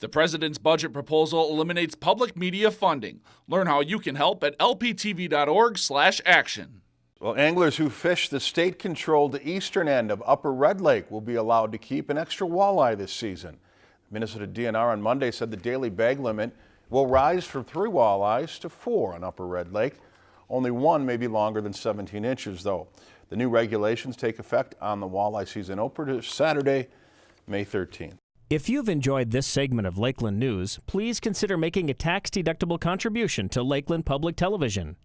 The president's budget proposal eliminates public media funding. Learn how you can help at lptv.org/action. Well, anglers who fish the state-controlled eastern end of Upper Red Lake will be allowed to keep an extra walleye this season. Minnesota DNR on Monday said the daily bag limit will rise from three walleyes to four on Upper Red Lake. Only one may be longer than 17 inches, though. The new regulations take effect on the walleye season opener Saturday, May 13th. If you've enjoyed this segment of Lakeland News, please consider making a tax-deductible contribution to Lakeland Public Television.